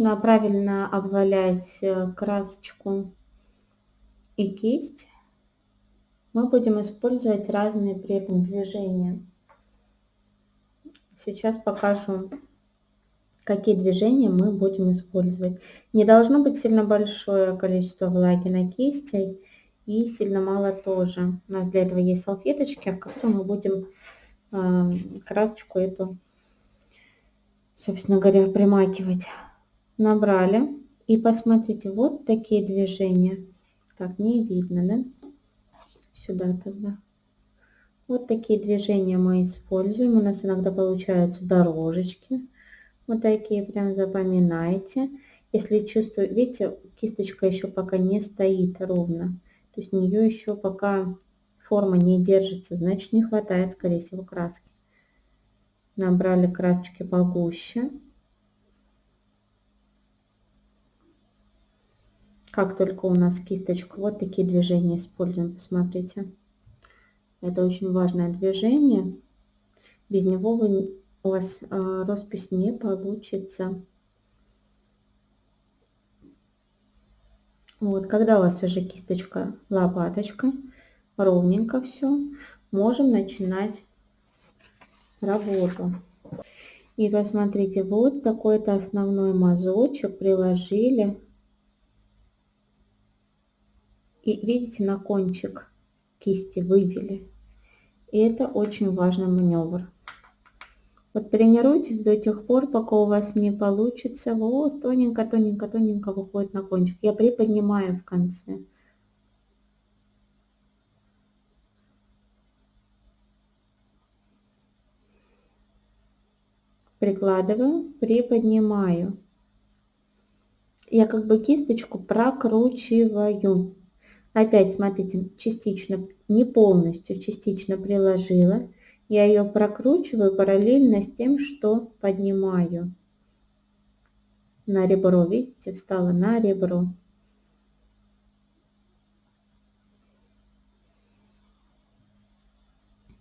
нужно правильно обвалять э, красочку и кисть, мы будем использовать разные при этом движения. Сейчас покажу, какие движения мы будем использовать. Не должно быть сильно большое количество влаги на кисти и сильно мало тоже. У нас для этого есть салфеточки, в которые мы будем э, красочку эту, собственно говоря, примакивать. Набрали. И посмотрите, вот такие движения. Так, не видно, да? Сюда тогда. Вот такие движения мы используем. У нас иногда получаются дорожечки. Вот такие прям запоминайте. Если чувствую, видите, кисточка еще пока не стоит ровно. То есть у нее еще пока форма не держится, значит не хватает, скорее всего, краски. Набрали красочки погуще. Как только у нас кисточка, вот такие движения используем, посмотрите. Это очень важное движение. Без него вы, у вас э, роспись не получится. Вот, когда у вас уже кисточка лопаточка, ровненько все, можем начинать работу. И посмотрите, вот такой-то основной мазочек приложили и видите, на кончик кисти вывели. И это очень важный маневр. Вот тренируйтесь до тех пор, пока у вас не получится. Вот тоненько, тоненько, тоненько выходит на кончик. Я приподнимаю в конце. Прикладываю, приподнимаю. Я как бы кисточку прокручиваю. Опять, смотрите, частично, не полностью, частично приложила. Я ее прокручиваю параллельно с тем, что поднимаю на ребро. Видите, встала на ребро.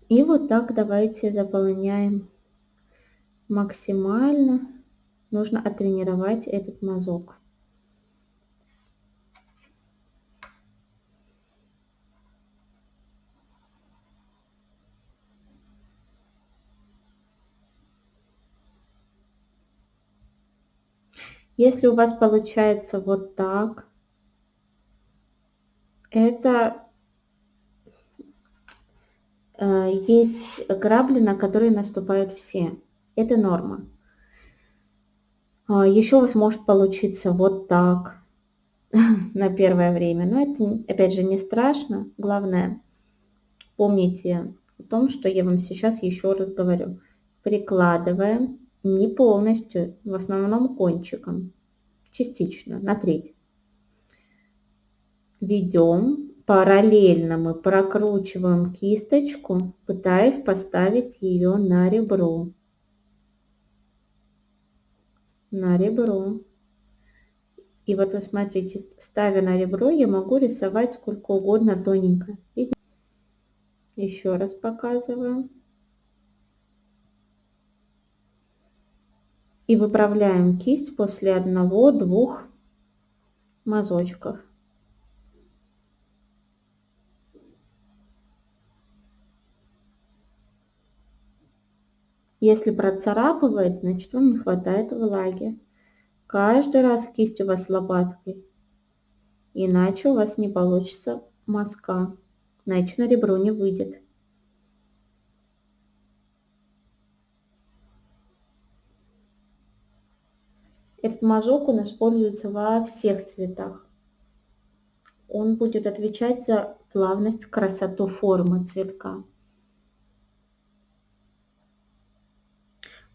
И вот так давайте заполняем максимально. Нужно оттренировать этот мазок. Если у вас получается вот так, это э, есть грабли, на которые наступают все. Это норма. А, Еще у вас может получиться вот так на первое время. Но это, опять же, не страшно. Главное, помните о том, что я вам сейчас еще раз говорю. Прикладываем не полностью, в основном кончиком, частично, на треть. Ведем, параллельно мы прокручиваем кисточку, пытаясь поставить ее на ребро. На ребро. И вот вы смотрите, ставя на ребро, я могу рисовать сколько угодно тоненько. Еще раз показываю. И выправляем кисть после одного-двух мазочков. Если процарапывает, значит вам не хватает влаги. Каждый раз кисть у вас лопаткой, иначе у вас не получится мазка, иначе на ребро не выйдет. Этот мазок у нас используется во всех цветах. Он будет отвечать за плавность, красоту формы цветка.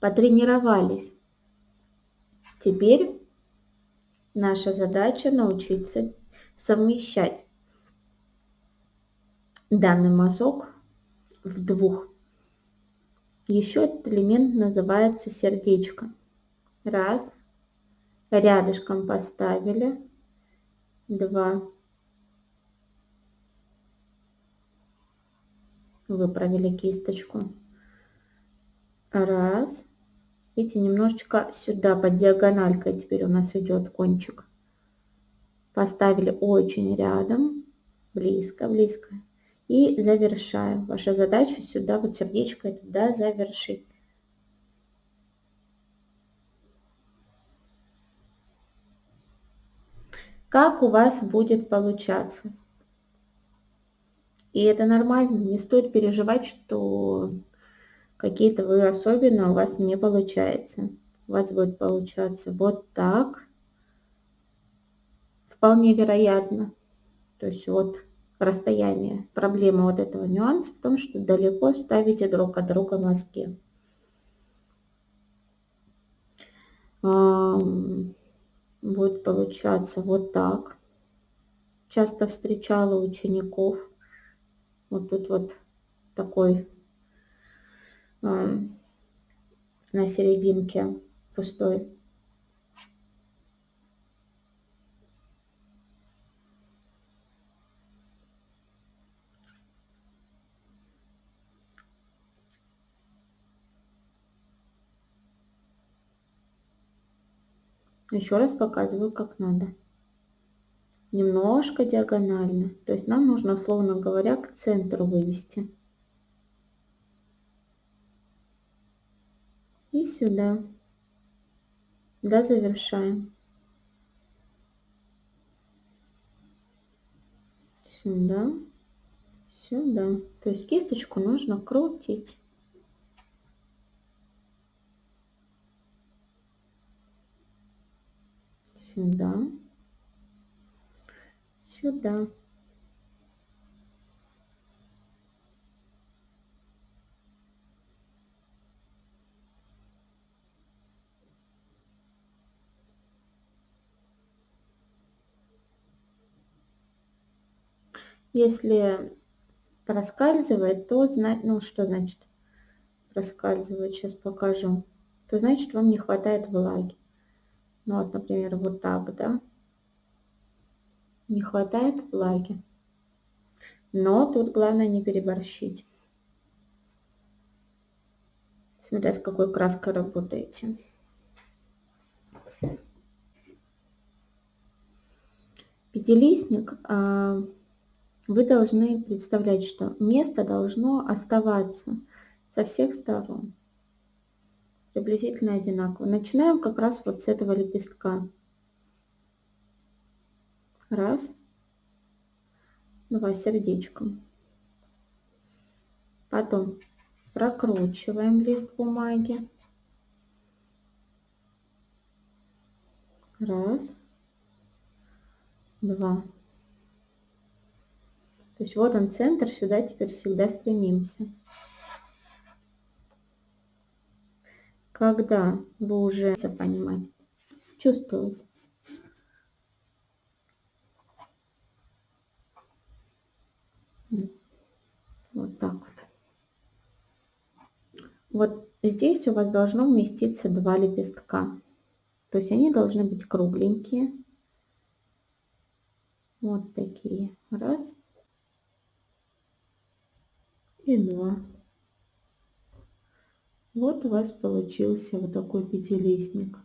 Потренировались. Теперь наша задача научиться совмещать данный мазок в двух. Еще этот элемент называется сердечко. Раз, рядышком поставили, два, выправили кисточку, раз, Видите, немножечко сюда, под диагональкой теперь у нас идет кончик. Поставили очень рядом, близко, близко. И завершаем. Ваша задача сюда, вот сердечко это, да, завершить. Как у вас будет получаться? И это нормально, не стоит переживать, что какие-то вы особенно у вас не получается. У вас будет получаться вот так. Вполне вероятно. То есть вот расстояние. Проблема вот этого нюанса в том, что далеко ставите друг от друга мазки. Будет получаться вот так. Часто встречала учеников. Вот тут вот такой на серединке пустой. Еще раз показываю, как надо. Немножко диагонально. То есть нам нужно, условно говоря, к центру вывести. И сюда. Да, завершаем. Сюда. Сюда. То есть кисточку нужно крутить. Сюда. Сюда. Если проскальзывает, то знать, ну что значит проскальзывает, сейчас покажу, то значит вам не хватает влаги. Ну вот, например, вот так, да, не хватает влаги. Но тут главное не переборщить. Смотря с какой краской работаете. Пятилистник а, вы должны представлять, что место должно оставаться со всех сторон. Приблизительно одинаково. Начинаем как раз вот с этого лепестка. Раз. Два сердечком. Потом прокручиваем лист бумаги. Раз. Два. То есть вот он центр, сюда теперь всегда стремимся. Когда вы уже понимать, чувствуете. Вот так вот. Вот здесь у вас должно вместиться два лепестка. То есть они должны быть кругленькие. Вот такие. Раз и 2. Вот у вас получился вот такой пятилистник.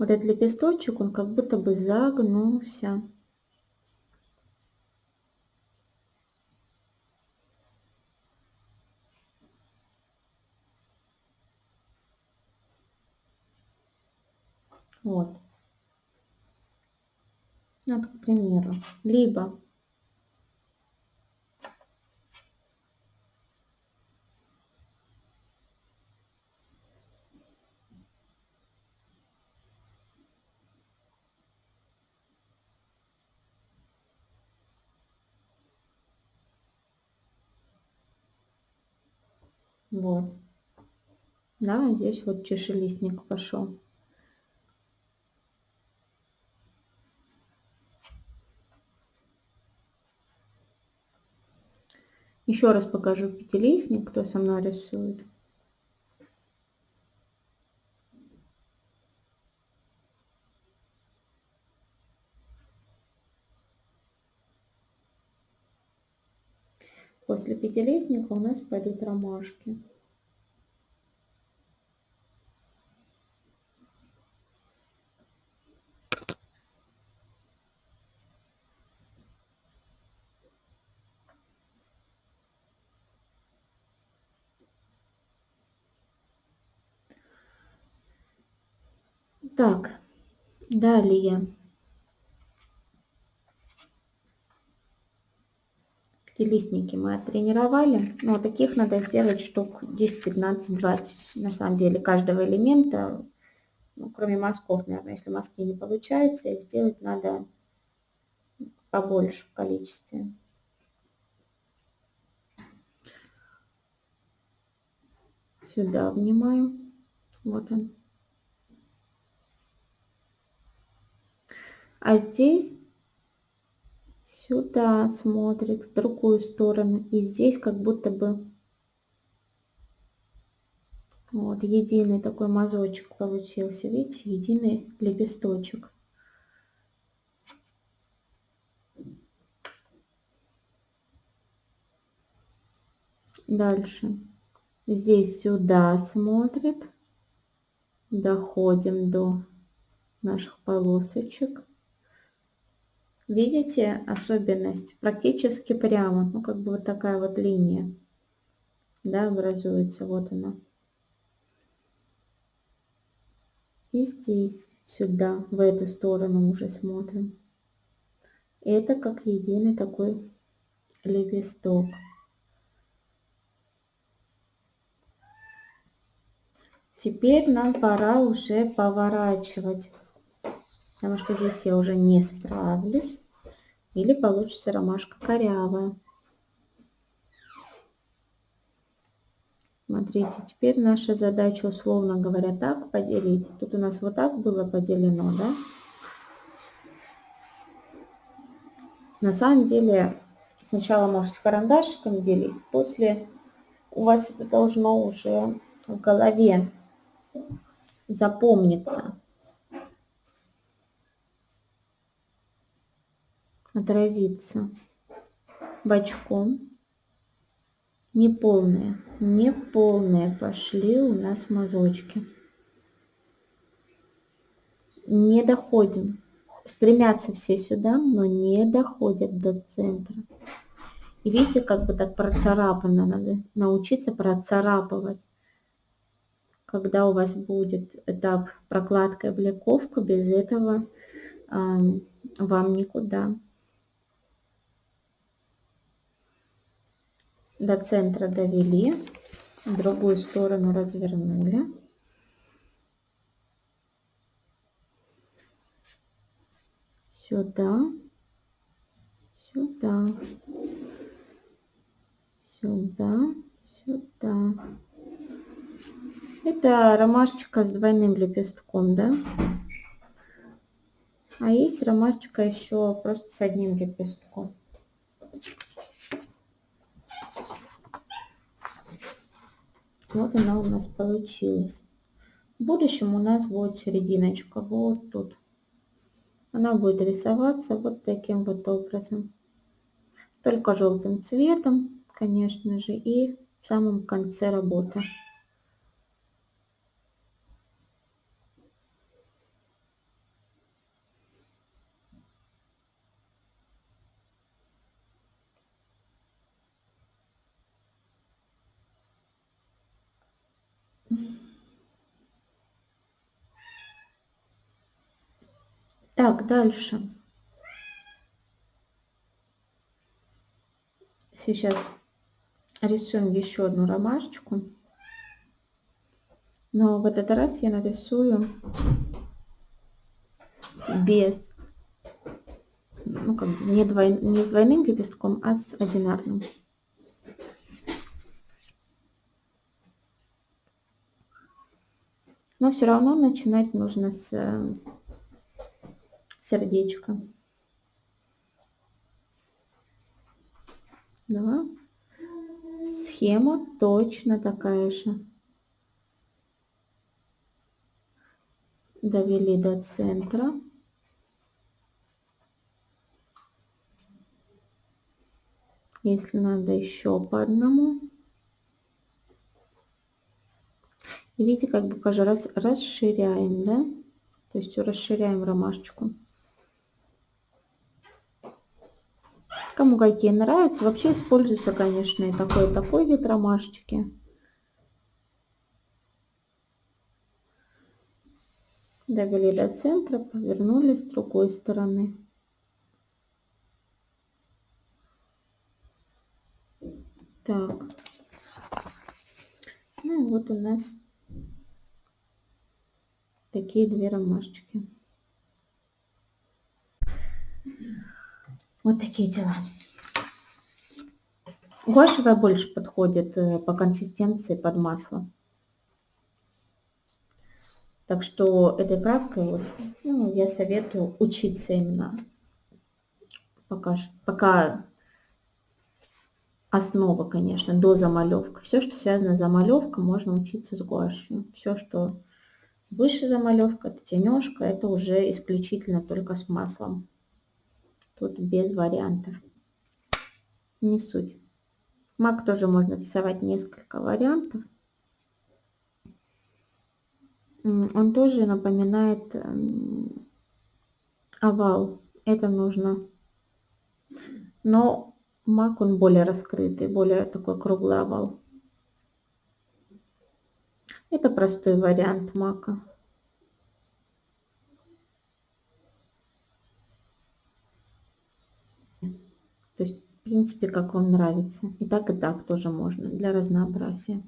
Вот этот лепесточек, он как будто бы загнулся. Вот. Вот, к примеру. Либо Вот. Да, здесь вот чешелистник пошел. Еще раз покажу пятилистник, кто со мной рисует. После пятилистника у нас пойдут ромашки. Так, далее. Листники мы оттренировали. Но таких надо сделать штук 10, 15, 20. На самом деле каждого элемента, ну, кроме мазков, наверное, если мазки не получаются, их сделать надо побольше в количестве. Сюда внимаю. Вот он. А здесь сюда смотрит, в другую сторону. И здесь как будто бы вот единый такой мазочек получился. Видите, единый лепесточек. Дальше. Здесь сюда смотрит. Доходим до наших полосочек. Видите особенность? Практически прямо, ну как бы вот такая вот линия, да, образуется, вот она. И здесь, сюда, в эту сторону уже смотрим. Это как единый такой лепесток. Теперь нам пора уже поворачивать, потому что здесь я уже не справлюсь или получится ромашка корявая. Смотрите, теперь наша задача, условно говоря, так поделить. Тут у нас вот так было поделено, да? На самом деле, сначала можете карандашиком делить, после у вас это должно уже в голове запомниться. Отразится бочком. Неполные, неполные пошли у нас мазочки. Не доходим. Стремятся все сюда, но не доходят до центра. И видите, как бы так процарапано. Надо научиться процарапывать. Когда у вас будет этап прокладка и бляковка, без этого э, вам никуда. До центра довели, другую сторону развернули. Сюда, сюда, сюда, сюда. Это ромашечка с двойным лепестком, да? А есть ромашечка еще просто с одним лепестком. Вот она у нас получилась. В будущем у нас будет серединочка вот тут. Она будет рисоваться вот таким вот образом. Только желтым цветом, конечно же, и в самом конце работы. Так, дальше. Сейчас рисуем еще одну ромашечку. Но в этот раз я нарисую без, ну как бы не, двой, не с двойным лепестком, а с одинарным. Но все равно начинать нужно с сердечка. Да. Схема точно такая же. Довели до центра. Если надо еще по одному. И видите, как бы каждый раз расширяем, да? То есть расширяем ромашечку. Кому какие нравятся. Вообще используется, конечно, и такой, и такой вид ромашечки. Довели до центра, повернули с другой стороны. Так. Ну и вот у нас такие две ромашечки. Вот такие дела. Гуашевая больше подходит э, по консистенции под масло. Так что этой краской вот, ну, я советую учиться именно пока, пока основа, конечно, до замалевка. Все, что связано с замалевкой, можно учиться с гуашью. Все, что Выше замалевка, это тенежка, это уже исключительно только с маслом. Тут без вариантов. Не суть. Мак тоже можно рисовать несколько вариантов. Он тоже напоминает эм, овал. Это нужно. Но мак он более раскрытый, более такой круглый овал. Это простой вариант мака. То есть, в принципе, как вам нравится. И так, и так тоже можно, для разнообразия.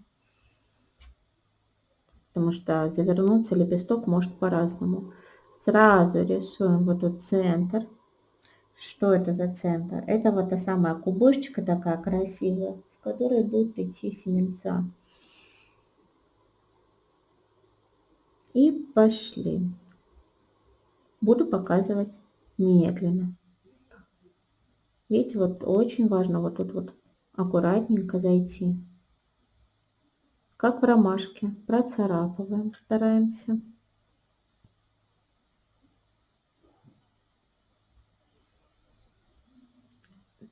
Потому что завернуться лепесток может по-разному. Сразу рисуем вот тут центр. Что это за центр? Это вот та самая кубышечка такая красивая, с которой будут идти семенца. И пошли. Буду показывать медленно. Видите, вот очень важно вот тут вот аккуратненько зайти. Как в ромашке. Процарапываем, стараемся.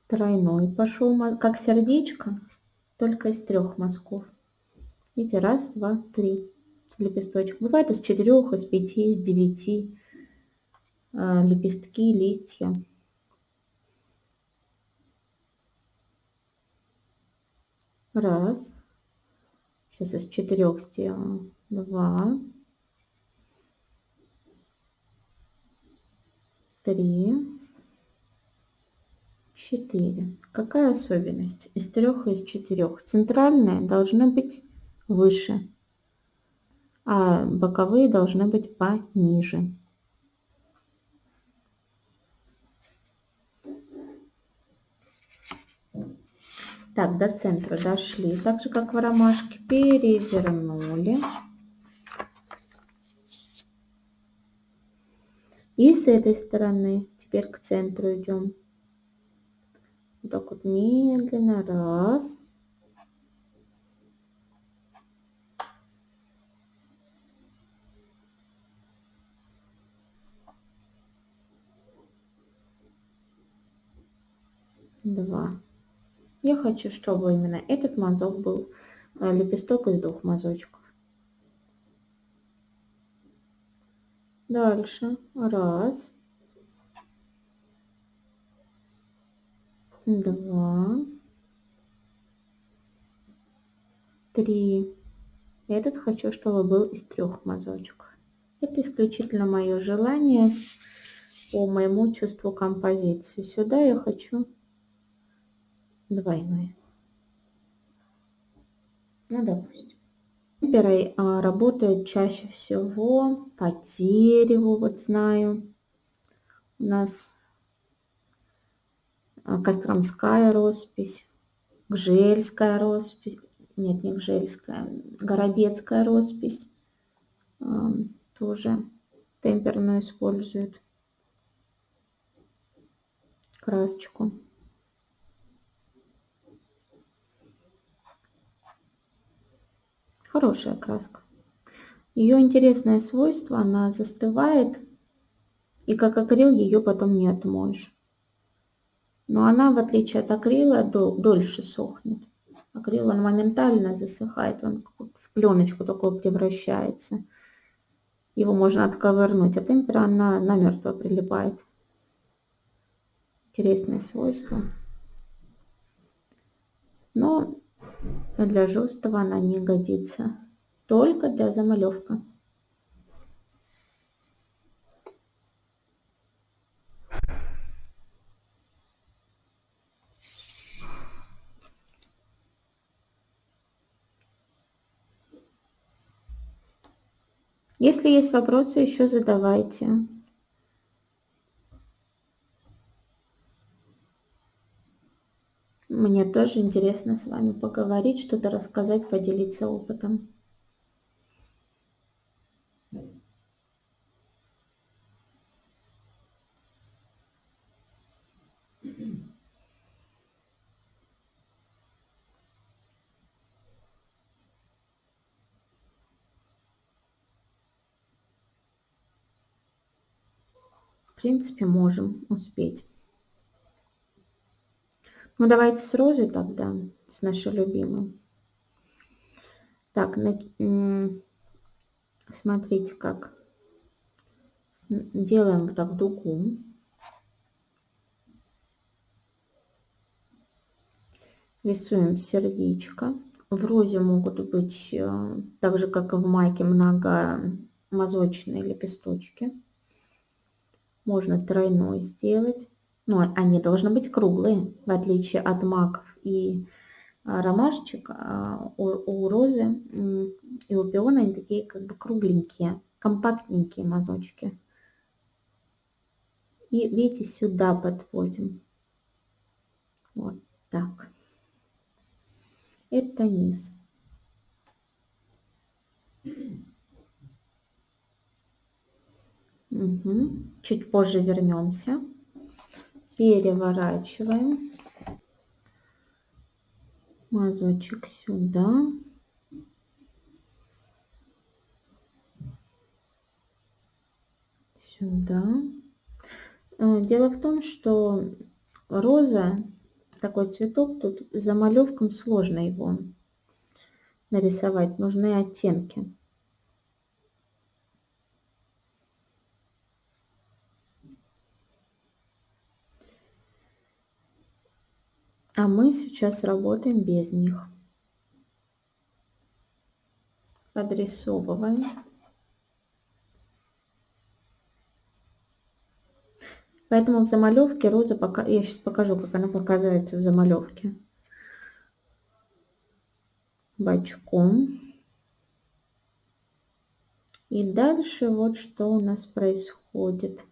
Тройной пошел, как сердечко, только из трех мазков. Видите, раз, два, три лепесточек. Бывает из четырех, из пяти, из девяти а, лепестки, листья. Раз. Сейчас из четырех сделаю. Два. Три. Четыре. Какая особенность? Из трех и из четырех. Центральная должна быть выше а боковые должны быть пониже. Так, до центра дошли. Так же, как в ромашке, перевернули. И с этой стороны теперь к центру идем. Вот так вот медленно. Раз. два. Я хочу, чтобы именно этот мазок был э, лепесток из двух мазочков. Дальше. Раз. Два. Три. Этот хочу, чтобы был из трех мазочков. Это исключительно мое желание по моему чувству композиции. Сюда я хочу двойной. Ну, допустим. Темперой а, работает чаще всего по дереву, вот знаю. У нас а, Костромская роспись, Гжельская роспись, нет, не Гжельская, Городецкая роспись тоже темперную используют красочку. Хорошая краска. Ее интересное свойство, она застывает, и как акрил ее потом не отмоешь. Но она, в отличие от акрила, дол дольше сохнет. Акрил, он моментально засыхает, он в пленочку такую превращается. Его можно отковырнуть, а темпера она намертво прилипает. Интересное свойство. Но для жесткого она не годится. Только для замалевка. Если есть вопросы, еще задавайте. Мне тоже интересно с вами поговорить, что-то рассказать, поделиться опытом. В принципе, можем успеть. Ну, давайте с розой тогда, с нашей любимой. Так, смотрите, как делаем вот так дугу. Рисуем сердечко. В розе могут быть, э, так же как и в майке, многомазочные лепесточки. Можно тройной сделать но они должны быть круглые, в отличие от маков и а, ромашечек. А, у, у розы и у пиона они такие как бы кругленькие, компактненькие мазочки. И видите, сюда подводим. Вот так. Это низ. Угу. Чуть позже вернемся переворачиваем. Мазочек сюда. Сюда. Э, дело в том что роза такой цветок тут за малевком сложно его нарисовать нужны оттенки А мы сейчас работаем без них. Подрисовываем. Поэтому в замалевке роза пока я сейчас покажу, как она показывается в замалевке. Бочком. И дальше вот что у нас происходит.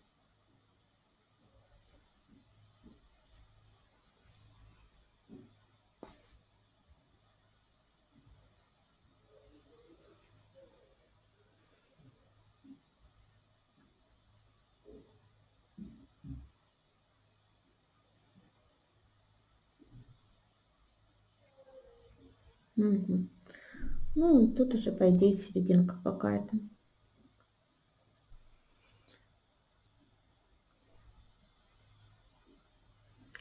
Угу. Ну, тут уже, по идее, серединка какая-то.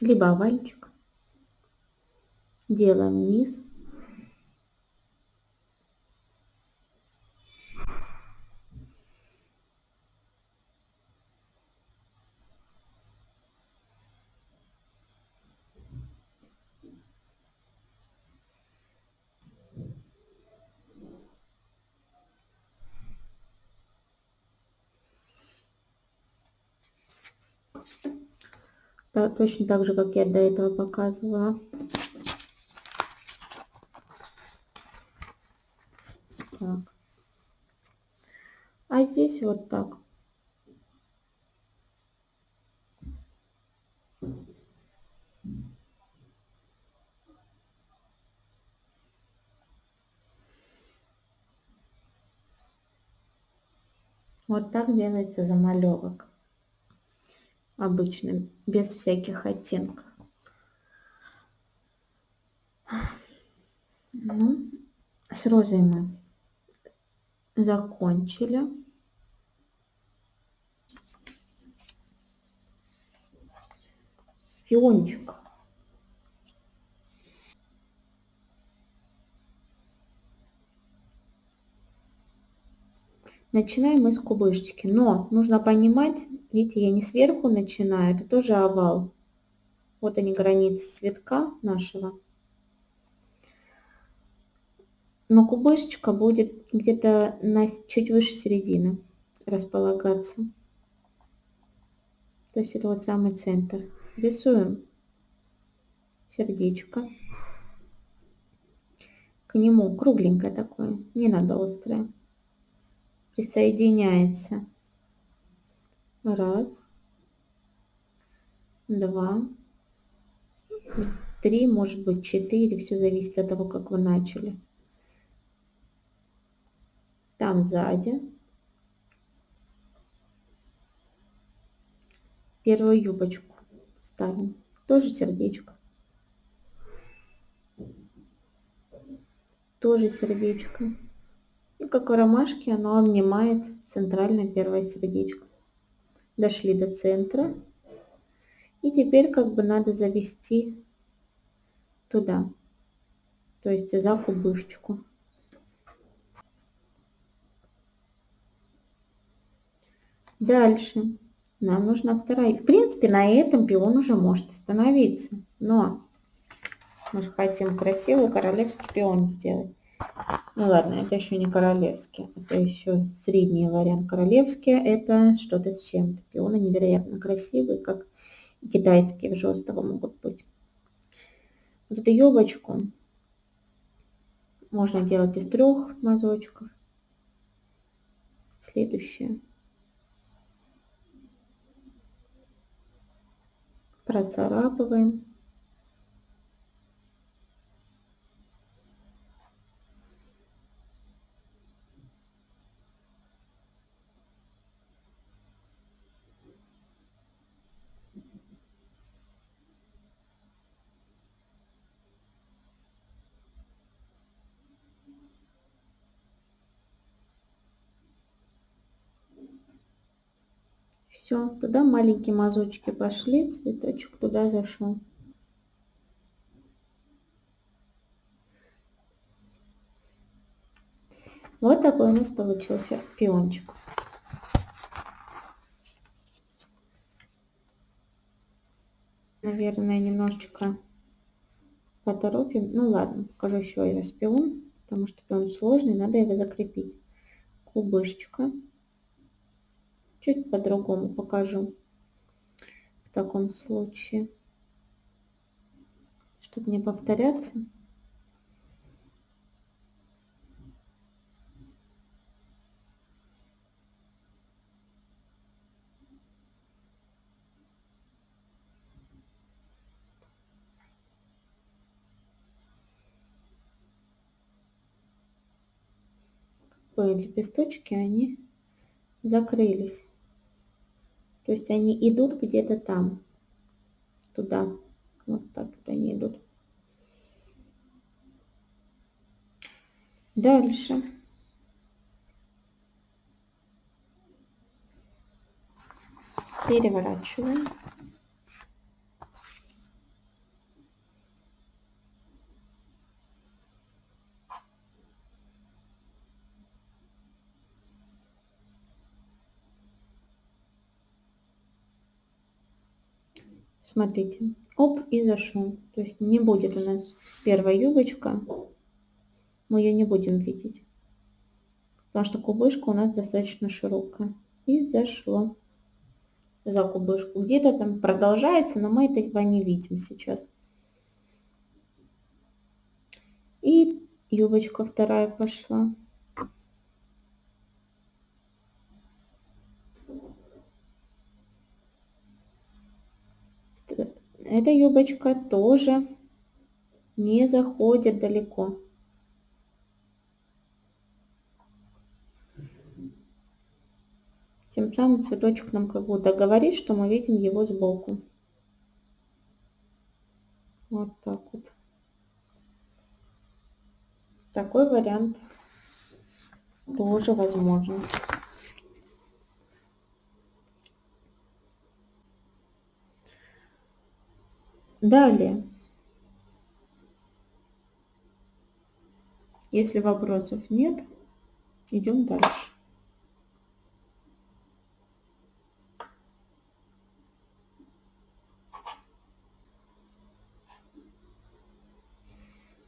Либо овальчик. Делаем низ. Точно так же, как я до этого показывала. Так. А здесь вот так. Вот так делается замалевок. Обычным, без всяких оттенков. Ну, с розой мы закончили. Фиончик. Начинаем мы с кубышечки. Но нужно понимать, видите, я не сверху начинаю, это тоже овал. Вот они границы цветка нашего. Но кубышечка будет где-то на чуть выше середины располагаться. То есть это вот самый центр. Рисуем сердечко. К нему кругленькое такое, не надо острое присоединяется. Раз, два, три, может быть четыре, все зависит от того, как вы начали. Там сзади. Первую юбочку ставим. Тоже сердечко. Тоже сердечко. И как в ромашке оно обнимает центральное первое сердечко. Дошли до центра. И теперь как бы надо завести туда. То есть за кубышечку. Дальше. Нам нужна вторая. В принципе, на этом пион уже может остановиться. Но мы же хотим красивый королевский пион сделать. Ну ладно, это еще не королевский, это еще средний вариант. Королевский это что-то с чем-то. Пионы невероятно красивые, как китайские в жестого могут быть. Вот эту юбочку можно делать из трех мазочков. Следующее. Процарапываем. Все, туда маленькие мазочки пошли, цветочек туда зашел. Вот такой у нас получился пиончик. Наверное, немножечко поторопим. Ну ладно, покажу еще раз пион, потому что пион сложный, надо его закрепить. Кубышечка чуть по-другому покажу в таком случае, чтобы не повторяться. лепесточки, они закрылись. То есть они идут где-то там, туда. Вот так вот они идут. Дальше. Переворачиваем. Смотрите, оп, и зашел. То есть не будет у нас первая юбочка, мы ее не будем видеть. Потому что кубышка у нас достаточно широкая. И зашло. за кубышку. Где-то там продолжается, но мы этого не видим сейчас. И юбочка вторая пошла. Эта юбочка тоже не заходит далеко. Тем самым цветочек нам как будто говорит, что мы видим его сбоку. Вот так вот. Такой вариант тоже возможен. Далее. Если вопросов нет, идем дальше.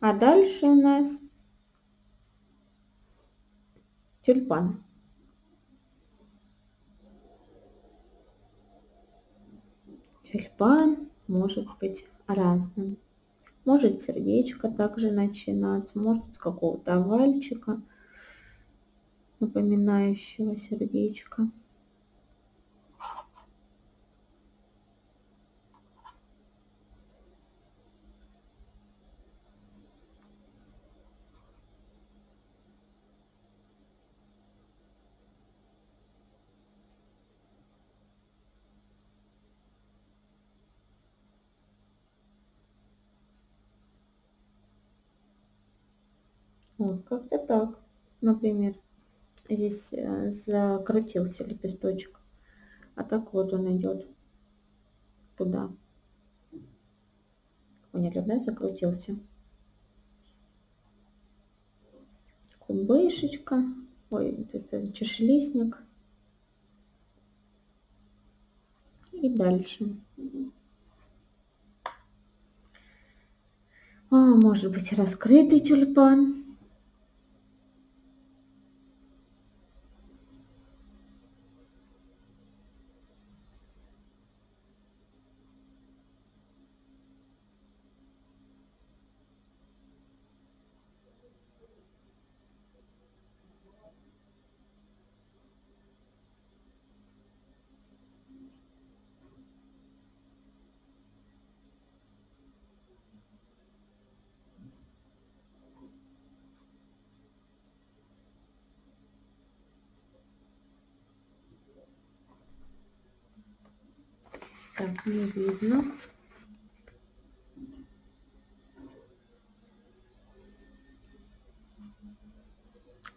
А дальше у нас тюльпан. Тюльпан может быть разным. Может сердечко также начинаться, может с какого-то овальчика, напоминающего сердечко. Вот, как-то так, например. Здесь э, закрутился лепесточек. А так вот он идет туда. Поняли, да? Закрутился. Кубышечка. Ой, это чешелистник. И дальше. А, может быть раскрытый тюльпан. Так, не видно.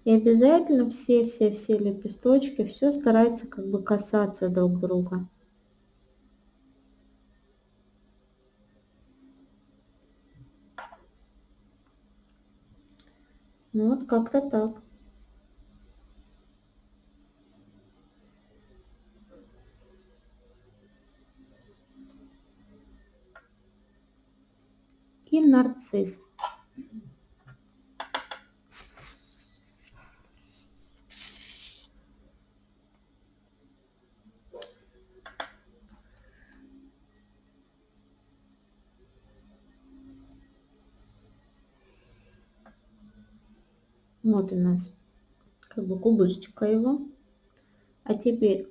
И обязательно все-все-все лепесточки, все старается как бы касаться друг друга. Вот как-то так. и нарцисс. Вот у нас как бы кубышечка его. А теперь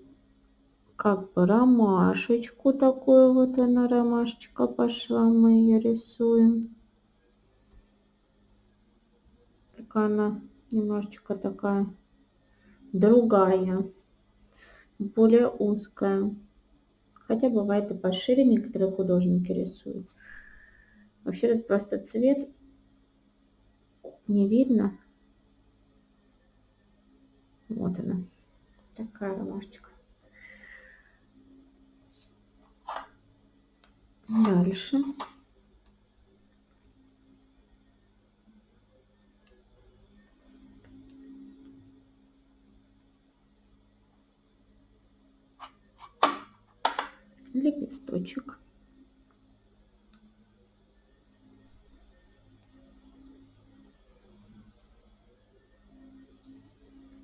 как бы ромашечку такую вот она ромашечка пошла мы ее рисуем такая она немножечко такая другая более узкая. Хотя бывает и пошире некоторые художники рисуют. Вообще тут просто цвет не видно. Вот она такая ромашечка. Дальше. Лепесточек.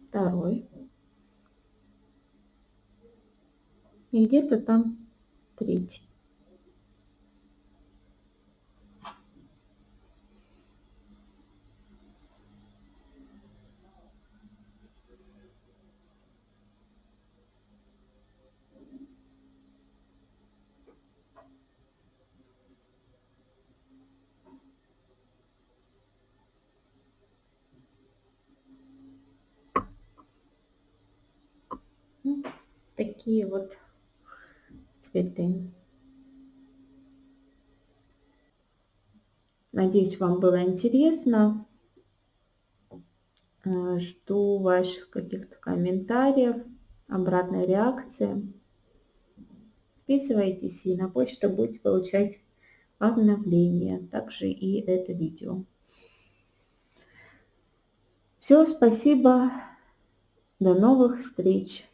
Второй. и где-то там третий. Ну, такие вот цветы. Надеюсь, вам было интересно. Э, жду ваших каких-то комментариев, обратной реакции. Подписывайтесь и на почту будете получать обновления, также и это видео. Все, спасибо. До новых встреч!